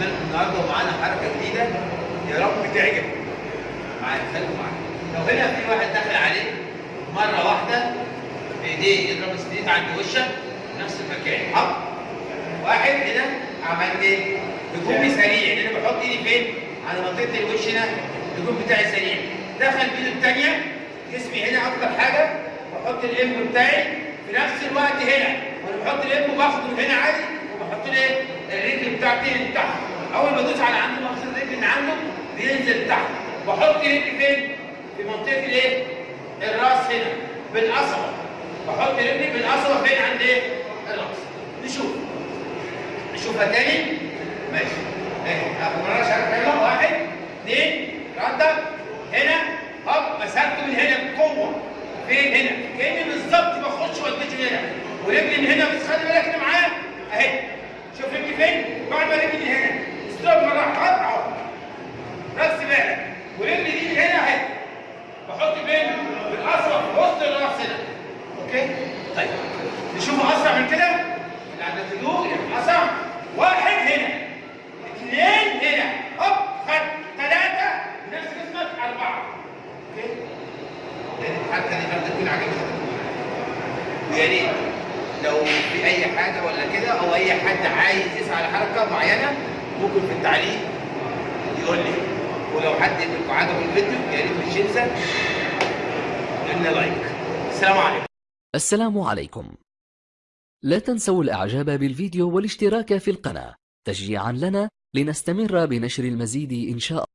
لكم النهارده ومعانا حركة جديدة. يا رب تعجب. معايا خليكم معايا. لو هنا في واحد داخل عليك مرة واحدة بايديه يضرب السديد عند وشك نفس المكان. حط. واحد هنا عملت إيه؟ هجومي سريع. لأن أنا بحط ايدي فين؟ على منطقة الوش هنا. الهجوم بتاعي سريع. دخل بايده الثانية جسمي هنا أكتر حاجة. بحط الام بتاعي في نفس الوقت هنا. وأنا بحط الام باخده من هنا عادي. وبحط له إيه؟ الرجل بتاعتي تحت أول ما ادوس على عنده باخد الرجل اللي عنده بينزل تحت. بحط رجلي فين؟ في منطقة الايه؟ الراس هنا بالقصبة. بحط رجلي بالقصبة فين؟ عند إيه؟ الراس. نشوف. نشوفها تاني؟ ماشي. اهي. اخد مرة شرح يلا واحد اثنين ردة هنا. هوب مسكته من هنا بقوة. فين؟ هنا؟ كأني بالظبط بخش والدتي هنا. ورجلي من هنا بس خلي بالك انت معايا اهي شوف رجلي فين؟ بعد ما رجلي من هنا stop مرة واحدة هوب اهو بس بالك ورجلي دي من هنا اهي بحط فين؟ بالقصبة في وسط الراس هنا okay؟ طيب. نشوفه أسرع من كده؟ اللي عند الهدوء أسرع. واحد هنا. اثنين هنا. هوب. خد ثلاثة. نفس جسمك أربعة. okay؟ يعني الحركة دي برضه تكون عجبتك. ويا ريت لو في أي حاجة ولا كده أو أي حد عايز يسعى لحركة معينة ممكن في التعليق يقول لي. ولو حد منكم عجبه الفيديو يا ريت مش ينسى لنا like السلام عليكم. السلام عليكم. لا تنسوا الإعجاب بالفيديو والاشتراك في القناة. تشجيعا لنا لنستمر بنشر المزيد إن شاء الله.